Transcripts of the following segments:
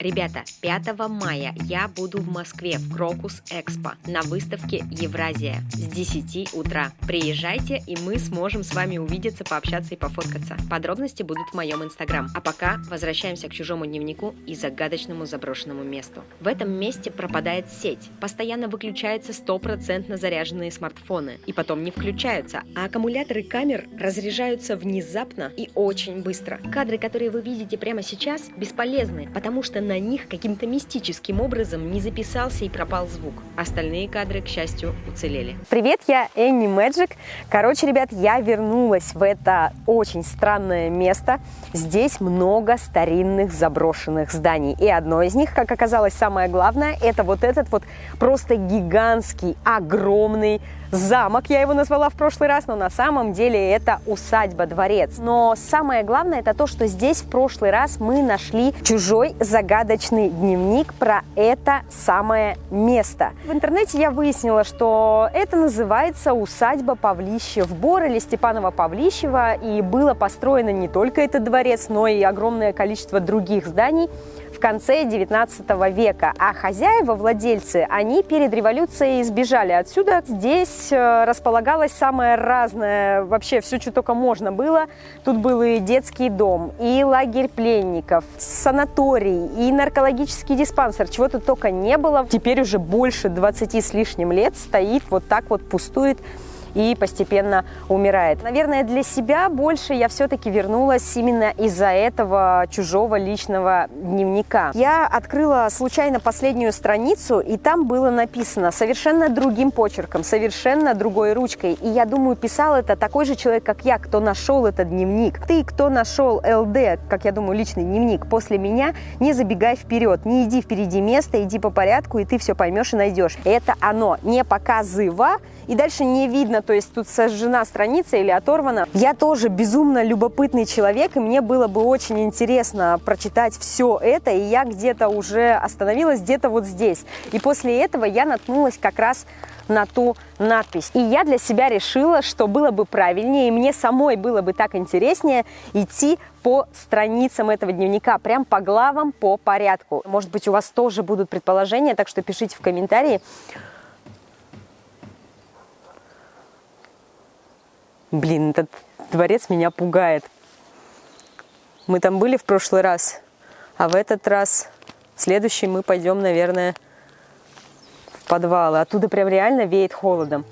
Ребята, 5 мая я буду в Москве в Крокус Экспо на выставке Евразия с 10 утра. Приезжайте, и мы сможем с вами увидеться, пообщаться и пофоткаться. Подробности будут в моем инстаграм. А пока возвращаемся к чужому дневнику и загадочному заброшенному месту. В этом месте пропадает сеть. Постоянно выключаются стопроцентно заряженные смартфоны. И потом не включаются. А аккумуляторы камер разряжаются внезапно и очень быстро. Кадры, которые вы видите прямо сейчас, бесполезны, потому что на них каким-то мистическим образом не записался и пропал звук. Остальные кадры, к счастью, уцелели. Привет, я Энни Мэджик. Короче, ребят, я вернулась в это очень странное место. Здесь много старинных заброшенных зданий. И одно из них, как оказалось, самое главное, это вот этот вот просто гигантский, огромный замок, я его назвала в прошлый раз, но на самом деле это усадьба-дворец. Но самое главное это то, что здесь в прошлый раз мы нашли чужой загадочный дневник про это самое место. В интернете я выяснила, что это называется усадьба Павлищев Бор или Степанова Павлищева, и было построено не только этот дворец, но и огромное количество других зданий в конце 19 века. А хозяева, владельцы, они перед революцией сбежали отсюда. Здесь э, располагалось самое разное, вообще все, что только можно было. Тут был и детский дом, и лагерь пленников, санаторий, и наркологический диспансер, чего тут только не было. Теперь уже больше 20 с лишним лет стоит вот так вот пустует и постепенно умирает. Наверное, для себя больше я все-таки вернулась именно из-за этого чужого личного дневника. Я открыла случайно последнюю страницу, и там было написано совершенно другим почерком, совершенно другой ручкой. И я думаю, писал это такой же человек, как я, кто нашел этот дневник. Ты, кто нашел ЛД, как я думаю, личный дневник после меня, не забегай вперед, не иди впереди места, иди по порядку, и ты все поймешь и найдешь. Это оно, не показыва, и дальше не видно, то есть тут сожжена страница или оторвана. Я тоже безумно любопытный человек, и мне было бы очень интересно прочитать все это, и я где-то уже остановилась, где-то вот здесь. И после этого я наткнулась как раз на ту надпись. И я для себя решила, что было бы правильнее, и мне самой было бы так интереснее идти по страницам этого дневника, прям по главам, по порядку. Может быть, у вас тоже будут предположения, так что пишите в комментарии. Блин, этот дворец меня пугает. Мы там были в прошлый раз, а в этот раз, в следующий, мы пойдем, наверное, в подвалы. Оттуда прям реально веет холодом.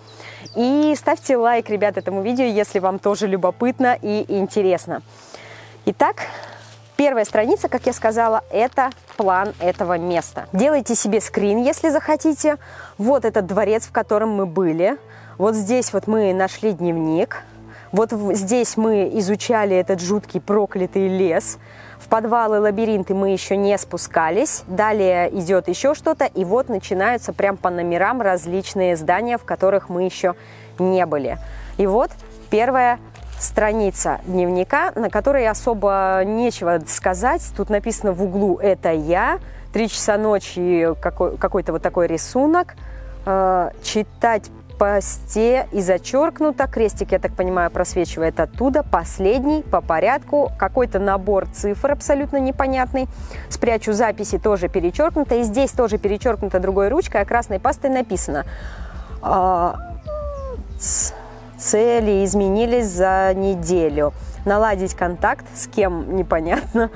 И ставьте лайк, ребят, этому видео, если вам тоже любопытно и интересно. Итак, первая страница, как я сказала, это план этого места. Делайте себе скрин, если захотите. Вот этот дворец, в котором мы были. Вот здесь вот мы нашли дневник. Вот здесь мы изучали этот жуткий проклятый лес. В подвалы, лабиринты мы еще не спускались. Далее идет еще что-то. И вот начинаются прям по номерам различные здания, в которых мы еще не были. И вот первая страница дневника, на которой особо нечего сказать. Тут написано в углу «Это я». Три часа ночи какой-то вот такой рисунок. Э, читать посте и зачеркнуто. Крестик, я так понимаю, просвечивает оттуда. Последний по порядку. Какой-то набор цифр абсолютно непонятный. Спрячу записи тоже перечеркнуто. И здесь тоже перечеркнуто другой ручкой, а красной пастой написано. А, цели изменились за неделю. Наладить контакт с кем непонятно.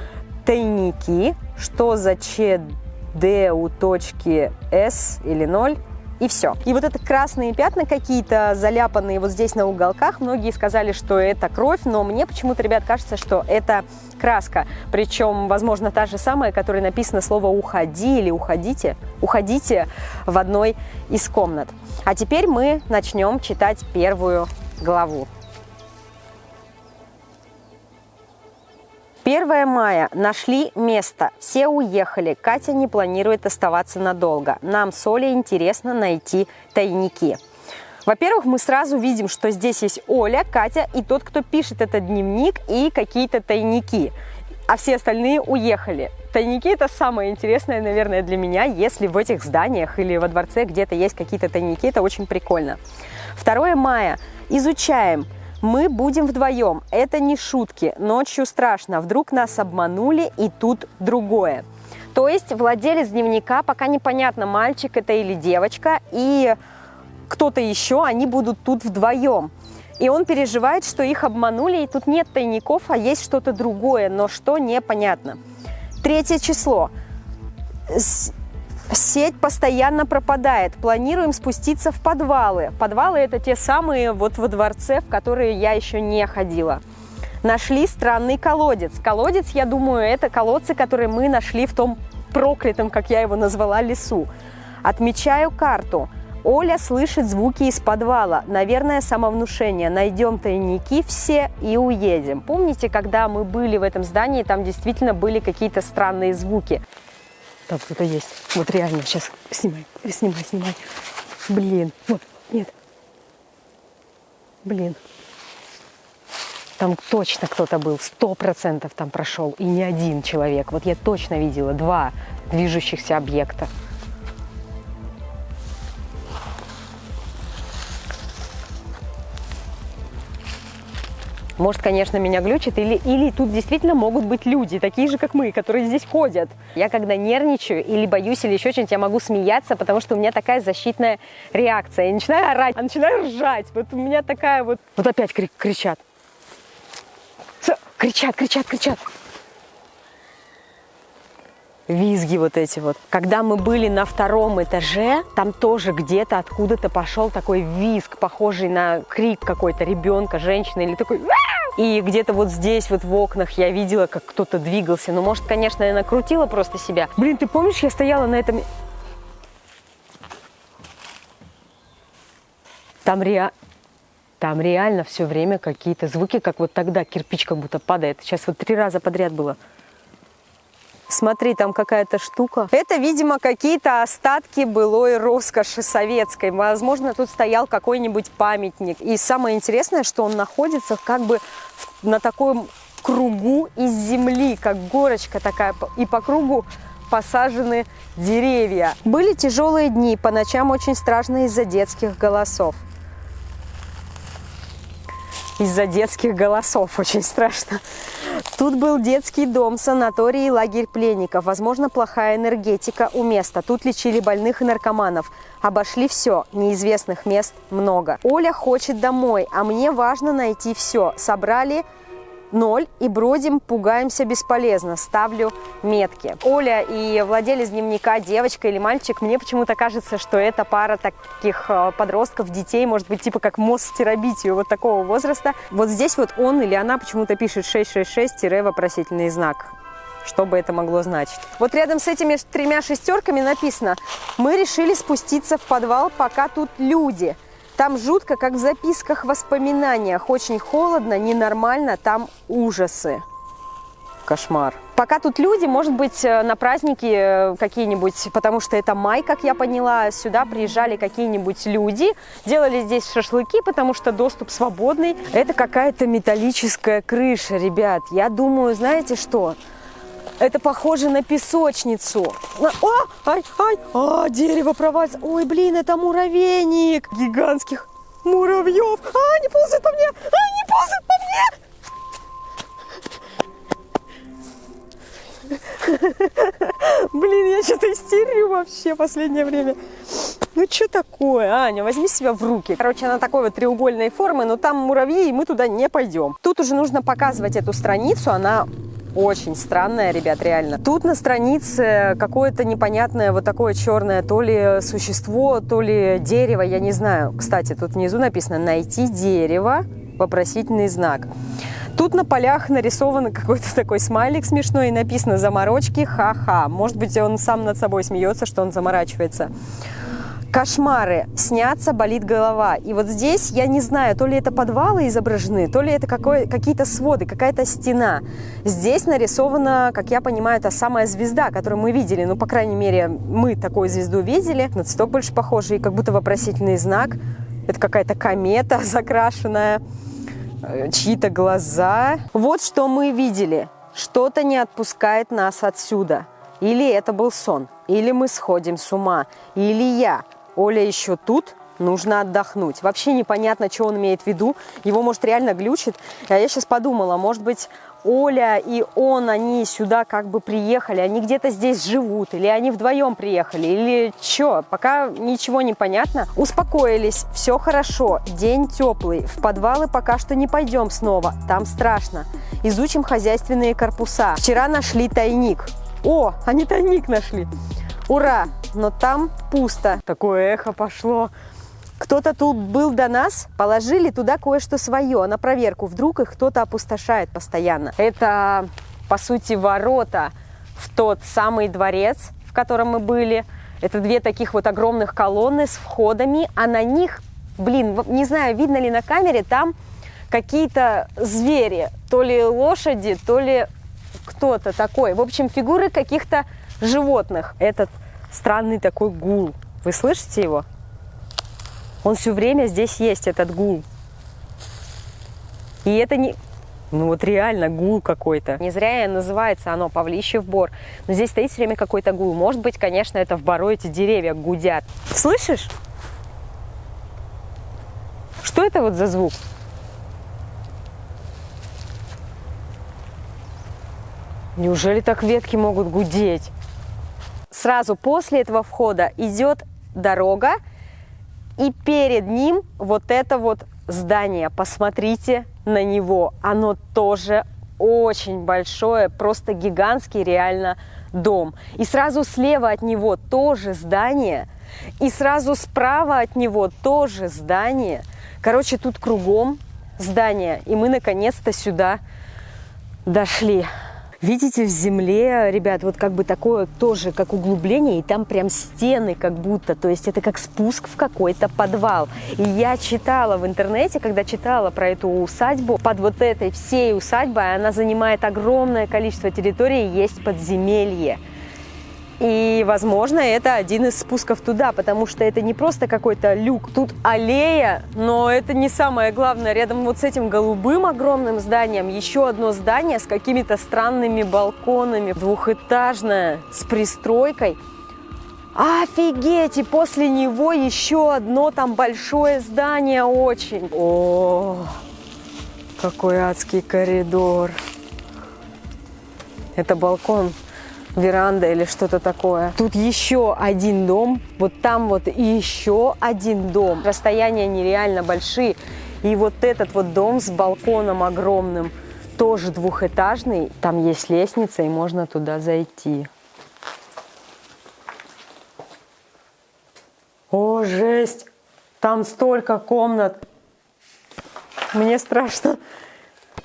Тайники. Что за ЧД у точки С или 0 и все. И вот это красные пятна какие-то заляпанные вот здесь на уголках, многие сказали, что это кровь, но мне почему-то, ребят, кажется, что это краска. Причем, возможно, та же самая, которой написано слово «уходи» или «уходите». «Уходите» в одной из комнат. А теперь мы начнем читать первую главу. 1 мая. Нашли место. Все уехали. Катя не планирует оставаться надолго. Нам с Олей интересно найти тайники. Во-первых, мы сразу видим, что здесь есть Оля, Катя и тот, кто пишет этот дневник и какие-то тайники. А все остальные уехали. Тайники – это самое интересное, наверное, для меня, если в этих зданиях или во дворце где-то есть какие-то тайники, это очень прикольно. 2 мая. Изучаем мы будем вдвоем. Это не шутки. Ночью страшно. Вдруг нас обманули и тут другое. То есть владелец дневника, пока непонятно, мальчик это или девочка, и кто-то еще, они будут тут вдвоем. И он переживает, что их обманули, и тут нет тайников, а есть что-то другое, но что непонятно. Третье число. Сеть постоянно пропадает. Планируем спуститься в подвалы. Подвалы это те самые вот во дворце, в которые я еще не ходила. Нашли странный колодец. Колодец, я думаю, это колодцы, которые мы нашли в том проклятом, как я его назвала, лесу. Отмечаю карту. Оля слышит звуки из подвала. Наверное, самовнушение. Найдем тайники все и уедем. Помните, когда мы были в этом здании, там действительно были какие-то странные звуки. Там кто-то есть. Вот реально, сейчас снимай, снимай, снимай. Блин, вот, нет. Блин. Там точно кто-то был, сто процентов там прошел, и не один человек. Вот я точно видела два движущихся объекта. Может, конечно, меня глючит, или, или тут действительно могут быть люди, такие же, как мы, которые здесь ходят. Я когда нервничаю или боюсь, или еще что-нибудь, я могу смеяться, потому что у меня такая защитная реакция. Я начинаю орать, а начинаю ржать. Вот у меня такая вот... Вот опять кричат. Кричат, кричат, кричат визги вот эти вот. Когда мы были на втором этаже, там тоже где-то откуда-то пошел такой визг, похожий на крик какой-то ребенка, женщины или такой... И где-то вот здесь вот в окнах я видела, как кто-то двигался. Ну, может, конечно, я накрутила просто себя. Блин, ты помнишь, я стояла на этом... Там реально... Там реально все время какие-то звуки, как вот тогда кирпич как будто падает. Сейчас вот три раза подряд было. Смотри, там какая-то штука. Это, видимо, какие-то остатки былой роскоши советской. Возможно, тут стоял какой-нибудь памятник. И самое интересное, что он находится как бы на таком кругу из земли, как горочка такая. И по кругу посажены деревья. Были тяжелые дни, по ночам очень страшно из-за детских голосов. Из-за детских голосов очень страшно. Тут был детский дом, санаторий и лагерь пленников. Возможно, плохая энергетика у места. Тут лечили больных и наркоманов. Обошли все. Неизвестных мест много. Оля хочет домой, а мне важно найти все. Собрали ноль и бродим, пугаемся бесполезно. Ставлю метки. Оля и владелец дневника, девочка или мальчик, мне почему-то кажется, что это пара таких э, подростков, детей, может быть, типа как мост в вот такого возраста. Вот здесь вот он или она почему-то пишет 666-вопросительный знак. Что бы это могло значить? Вот рядом с этими тремя шестерками написано «Мы решили спуститься в подвал, пока тут люди». Там жутко, как в записках, воспоминаниях. Очень холодно, ненормально, там ужасы. Кошмар. Пока тут люди, может быть, э, на праздники э, какие-нибудь, потому что это май, как я поняла, сюда приезжали какие-нибудь люди, делали здесь шашлыки, потому что доступ свободный. Это какая-то металлическая крыша, ребят. Я думаю, знаете что? Это похоже на песочницу. О, ай, ай, а, дерево провалится. Ой, блин, это муравейник гигантских муравьев. А, они ползают по мне, а, они ползают по мне. Блин, я что-то истерю вообще последнее время. Ну, что такое? Аня, возьми себя в руки. Короче, она такой вот треугольной формы, но там муравьи, и мы туда не пойдем. Тут уже нужно показывать эту страницу. Она очень странная, ребят, реально. Тут на странице какое-то непонятное вот такое черное, то ли существо, то ли дерево, я не знаю. Кстати, тут внизу написано «Найти дерево», вопросительный знак. Тут на полях нарисован какой-то такой смайлик смешной и написано «Заморочки, ха-ха». Может быть, он сам над собой смеется, что он заморачивается. Кошмары. Снятся, болит голова. И вот здесь, я не знаю, то ли это подвалы изображены, то ли это какие-то своды, какая-то стена. Здесь нарисована, как я понимаю, та самая звезда, которую мы видели. Ну, по крайней мере, мы такую звезду видели. На цветок больше похожий, как будто вопросительный знак. Это какая-то комета закрашенная, э, чьи-то глаза. Вот что мы видели. Что-то не отпускает нас отсюда. Или это был сон, или мы сходим с ума, или я Оля еще тут, нужно отдохнуть. Вообще непонятно, что он имеет в виду. Его, может, реально глючит. А я сейчас подумала, может быть, Оля и он, они сюда как бы приехали, они где-то здесь живут, или они вдвоем приехали, или что, пока ничего не понятно. Успокоились, все хорошо, день теплый, в подвалы пока что не пойдем снова, там страшно. Изучим хозяйственные корпуса. Вчера нашли тайник. О, они тайник нашли. Ура! Но там пусто. Такое эхо пошло. Кто-то тут был до нас, положили туда кое-что свое на проверку. Вдруг их кто-то опустошает постоянно. Это, по сути, ворота в тот самый дворец, в котором мы были. Это две таких вот огромных колонны с входами, а на них, блин, не знаю, видно ли на камере, там какие-то звери, то ли лошади, то ли кто-то такой. В общем, фигуры каких-то животных. Этот странный такой гул. Вы слышите его? Он все время здесь есть, этот гул. И это не... Ну вот реально гул какой-то. Не зря называется оно Павлищев бор. Но здесь стоит все время какой-то гул. Может быть, конечно, это в бору эти деревья гудят. Слышишь? Что это вот за звук? Неужели так ветки могут гудеть? Сразу после этого входа идет дорога, и перед ним вот это вот здание. Посмотрите на него. Оно тоже очень большое, просто гигантский реально дом. И сразу слева от него тоже здание. И сразу справа от него тоже здание. Короче, тут кругом здание. И мы наконец-то сюда дошли. Видите, в земле, ребят, вот как бы такое тоже, как углубление, и там прям стены как будто, то есть это как спуск в какой-то подвал. И я читала в интернете, когда читала про эту усадьбу, под вот этой всей усадьбой она занимает огромное количество территории, есть подземелье. И, возможно, это один из спусков туда, потому что это не просто какой-то люк. Тут аллея, но это не самое главное. Рядом вот с этим голубым огромным зданием еще одно здание с какими-то странными балконами. Двухэтажное, с пристройкой. Офигеть! И после него еще одно там большое здание очень. О, какой адский коридор. Это балкон веранда или что-то такое. Тут еще один дом, вот там вот еще один дом. Расстояния нереально большие. И вот этот вот дом с балконом огромным, тоже двухэтажный. Там есть лестница, и можно туда зайти. О, жесть! Там столько комнат. Мне страшно.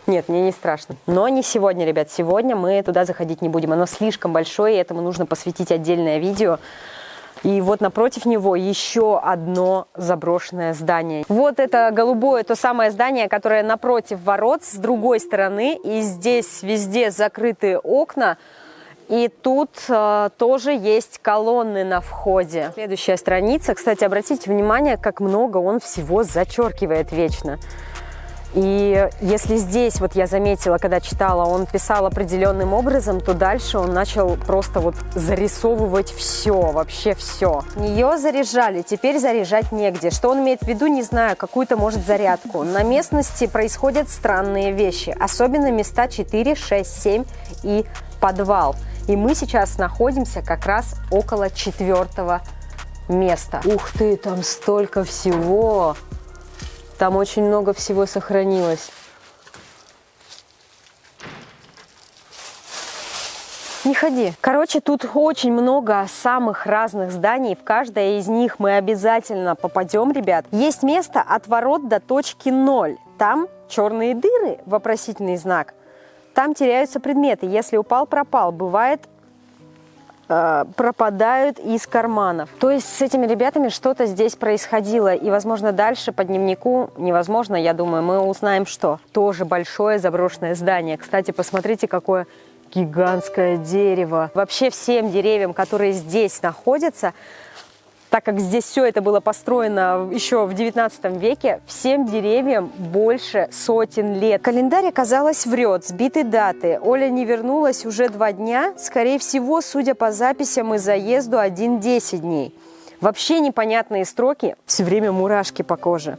Нет, мне не страшно. Но не сегодня, ребят. Сегодня мы туда заходить не будем. Оно слишком большое, и этому нужно посвятить отдельное видео. И вот напротив него еще одно заброшенное здание. Вот это голубое, то самое здание, которое напротив ворот с другой стороны. И здесь везде закрытые окна. И тут э, тоже есть колонны на входе. Следующая страница. Кстати, обратите внимание, как много он всего зачеркивает вечно. И если здесь, вот я заметила, когда читала, он писал определенным образом, то дальше он начал просто вот зарисовывать все, вообще все. Нее заряжали, теперь заряжать негде. Что он имеет в виду, не знаю, какую-то, может, зарядку. На местности происходят странные вещи, особенно места 4, 6, 7 и подвал. И мы сейчас находимся как раз около четвертого места. Ух ты, там столько всего! Там очень много всего сохранилось. Не ходи. Короче, тут очень много самых разных зданий. В каждое из них мы обязательно попадем, ребят. Есть место от ворот до точки ноль. Там черные дыры, вопросительный знак. Там теряются предметы. Если упал, пропал. Бывает пропадают из карманов. То есть с этими ребятами что-то здесь происходило. И, возможно, дальше по дневнику невозможно, я думаю, мы узнаем, что. Тоже большое заброшенное здание. Кстати, посмотрите, какое гигантское дерево. Вообще всем деревьям, которые здесь находятся, так как здесь все это было построено еще в 19 веке, всем деревьям больше сотен лет. Календарь, оказалось, врет, сбиты даты. Оля не вернулась уже два дня, скорее всего, судя по записям и заезду, один 10 дней. Вообще непонятные строки, все время мурашки по коже.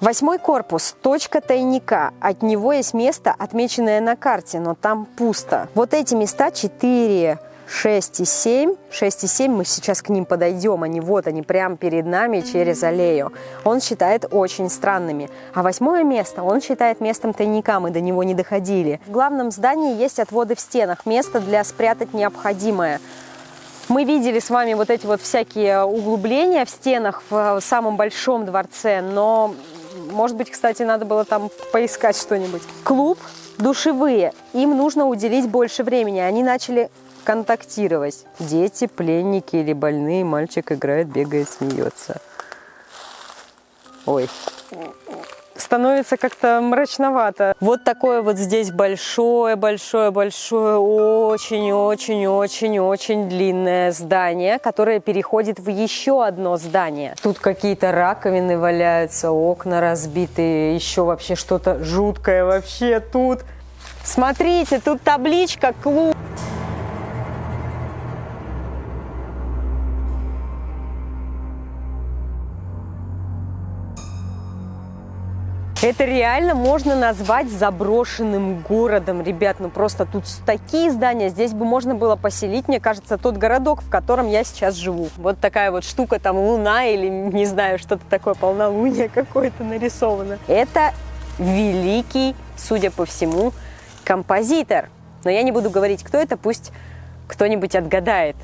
Восьмой корпус, точка тайника. От него есть место, отмеченное на карте, но там пусто. Вот эти места 4, 6 и 7. 6 и 7 мы сейчас к ним подойдем, они вот они прямо перед нами через аллею. Он считает очень странными. А восьмое место он считает местом тайника, мы до него не доходили. В главном здании есть отводы в стенах, место для спрятать необходимое. Мы видели с вами вот эти вот всякие углубления в стенах в самом большом дворце, но, может быть, кстати, надо было там поискать что-нибудь. Клуб, душевые, им нужно уделить больше времени. Они начали контактировать. Дети, пленники или больные, мальчик играет, бегает, смеется. Ой, становится как-то мрачновато. Вот такое вот здесь большое-большое-большое, очень-очень-очень-очень длинное здание, которое переходит в еще одно здание. Тут какие-то раковины валяются, окна разбитые, еще вообще что-то жуткое вообще тут. Смотрите, тут табличка «Клуб». Это реально можно назвать заброшенным городом, ребят. Ну просто тут такие здания, здесь бы можно было поселить, мне кажется, тот городок, в котором я сейчас живу. Вот такая вот штука, там луна или, не знаю, что-то такое, полнолуние какое-то нарисовано. Это великий, судя по всему, композитор. Но я не буду говорить, кто это, пусть кто-нибудь отгадает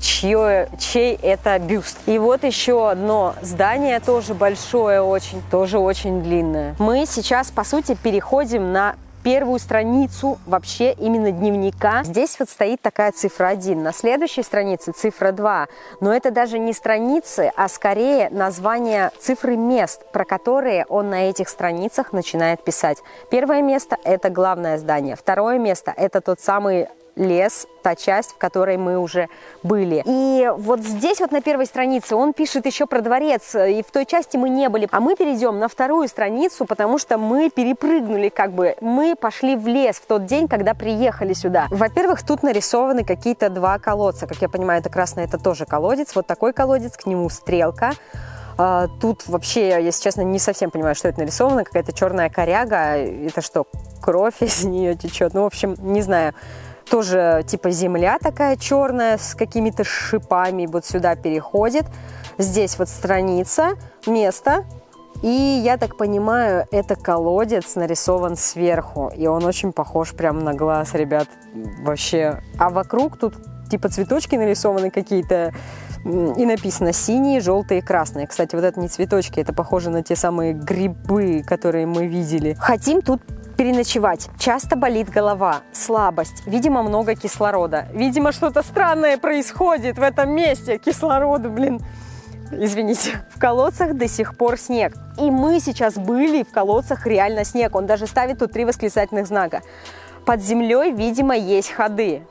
чье, чей это бюст. И вот еще одно здание, тоже большое очень, тоже очень длинное. Мы сейчас, по сути, переходим на первую страницу вообще именно дневника. Здесь вот стоит такая цифра 1, на следующей странице цифра 2. Но это даже не страницы, а скорее название цифры мест, про которые он на этих страницах начинает писать. Первое место – это главное здание. Второе место – это тот самый лес, та часть, в которой мы уже были. И вот здесь вот на первой странице он пишет еще про дворец, и в той части мы не были. А мы перейдем на вторую страницу, потому что мы перепрыгнули как бы, мы пошли в лес в тот день, когда приехали сюда. Во-первых, тут нарисованы какие-то два колодца. Как я понимаю, это красный, это тоже колодец. Вот такой колодец, к нему стрелка. А, тут вообще, если честно, не совсем понимаю, что это нарисовано. Какая-то черная коряга. Это что, кровь из нее течет? Ну, в общем, не знаю тоже типа земля такая черная с какими-то шипами вот сюда переходит. Здесь вот страница, место. И я так понимаю, это колодец нарисован сверху. И он очень похож прям на глаз, ребят. Вообще. А вокруг тут типа цветочки нарисованы какие-то. И написано синие, желтые, красные. Кстати, вот это не цветочки, это похоже на те самые грибы, которые мы видели. Хотим тут переночевать. Часто болит голова, слабость, видимо, много кислорода. Видимо, что-то странное происходит в этом месте. Кислорода, блин. Извините. В колодцах до сих пор снег. И мы сейчас были в колодцах реально снег. Он даже ставит тут три восклицательных знака. Под землей, видимо, есть ходы.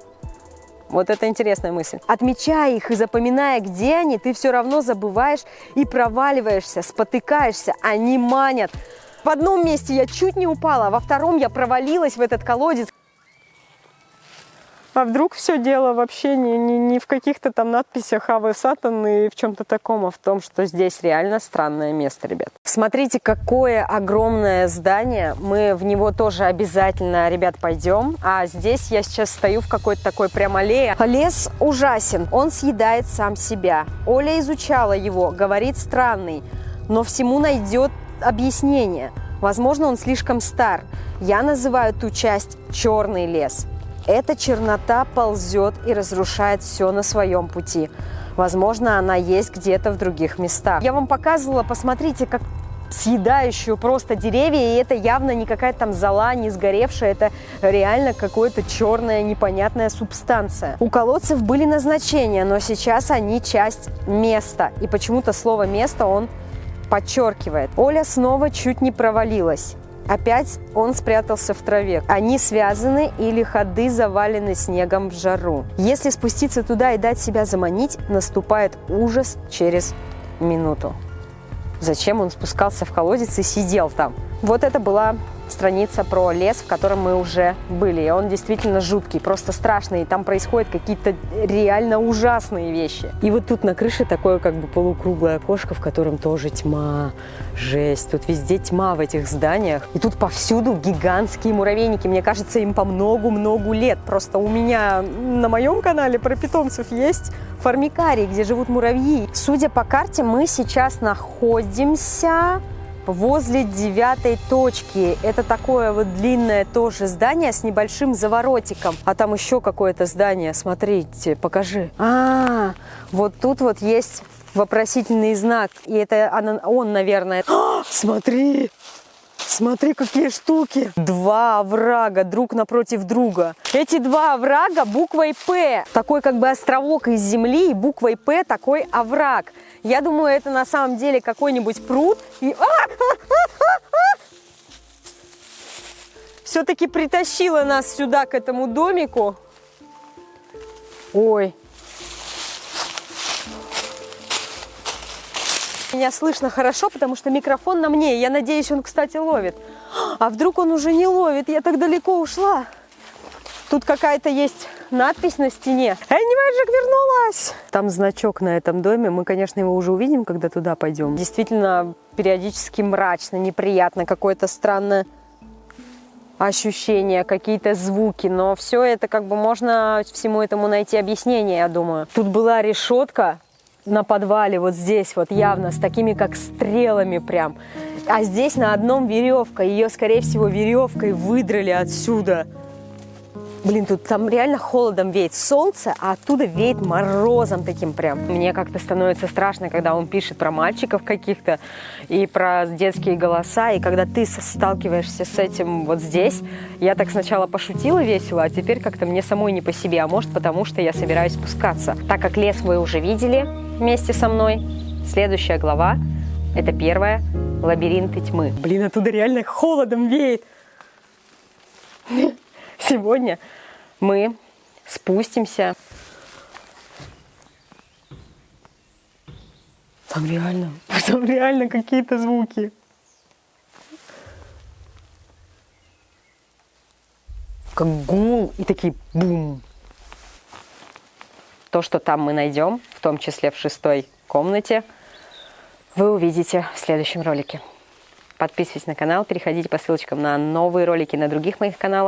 Вот это интересная мысль. Отмечая их и запоминая, где они, ты все равно забываешь и проваливаешься, спотыкаешься. Они манят. В одном месте я чуть не упала, а во втором я провалилась в этот колодец. А вдруг все дело вообще не, не, не в каких-то там надписях Авы Сатан и в чем-то таком, а в том, что здесь реально странное место, ребят. Смотрите, какое огромное здание. Мы в него тоже обязательно, ребят, пойдем. А здесь я сейчас стою в какой-то такой прям аллее. Лес ужасен, он съедает сам себя. Оля изучала его, говорит странный, но всему найдет объяснение. Возможно, он слишком стар. Я называю ту часть «черный лес». Эта чернота ползет и разрушает все на своем пути. Возможно, она есть где-то в других местах. Я вам показывала, посмотрите, как съедающую просто деревья, и это явно не какая-то там зола, не сгоревшая, это реально какое-то черная непонятная субстанция. У колодцев были назначения, но сейчас они часть места, и почему-то слово «место» он подчеркивает. Оля снова чуть не провалилась. Опять он спрятался в траве. Они связаны или ходы завалены снегом в жару. Если спуститься туда и дать себя заманить, наступает ужас через минуту. Зачем он спускался в колодец и сидел там? Вот это была страница про лес, в котором мы уже были. И он действительно жуткий, просто страшный. И там происходят какие-то реально ужасные вещи. И вот тут на крыше такое как бы полукруглое окошко, в котором тоже тьма. Жесть. Тут везде тьма в этих зданиях. И тут повсюду гигантские муравейники. Мне кажется, им по многу-многу лет. Просто у меня на моем канале про питомцев есть формикарий, где живут муравьи. Судя по карте, мы сейчас находимся возле девятой точки. Это такое вот длинное тоже здание с небольшим заворотиком. А там еще какое-то здание, смотрите, покажи. А, -а, -а вот тут вот есть вопросительный знак. И это он, наверное. А, смотри! Смотри, какие штуки. Два оврага друг напротив друга. Эти два оврага буквой «П». Такой как бы островок из земли и буквой «П» такой овраг. Я думаю, это на самом деле какой-нибудь пруд. И... Все-таки притащила нас сюда, к этому домику. Ой, Меня слышно хорошо, потому что микрофон на мне. Я надеюсь, он, кстати, ловит. А вдруг он уже не ловит? Я так далеко ушла. Тут какая-то есть надпись на стене. Энни Мэджик вернулась! Там значок на этом доме. Мы, конечно, его уже увидим, когда туда пойдем. Действительно, периодически мрачно, неприятно, какое-то странное ощущения, какие-то звуки, но все это как бы можно всему этому найти объяснение, я думаю. Тут была решетка, на подвале, вот здесь вот явно, с такими как стрелами прям. А здесь на одном веревка, ее, скорее всего, веревкой выдрали отсюда. Блин, тут там реально холодом веет солнце, а оттуда веет морозом таким прям. Мне как-то становится страшно, когда он пишет про мальчиков каких-то и про детские голоса, и когда ты сталкиваешься с этим вот здесь. Я так сначала пошутила весело, а теперь как-то мне самой не по себе, а может потому, что я собираюсь спускаться. Так как лес вы уже видели вместе со мной, следующая глава – это первая «Лабиринты тьмы». Блин, оттуда реально холодом веет. Сегодня мы спустимся. Там реально, там реально какие-то звуки. Как гул и такие бум. То, что там мы найдем, в том числе в шестой комнате, вы увидите в следующем ролике. Подписывайтесь на канал, переходите по ссылочкам на новые ролики на других моих каналах.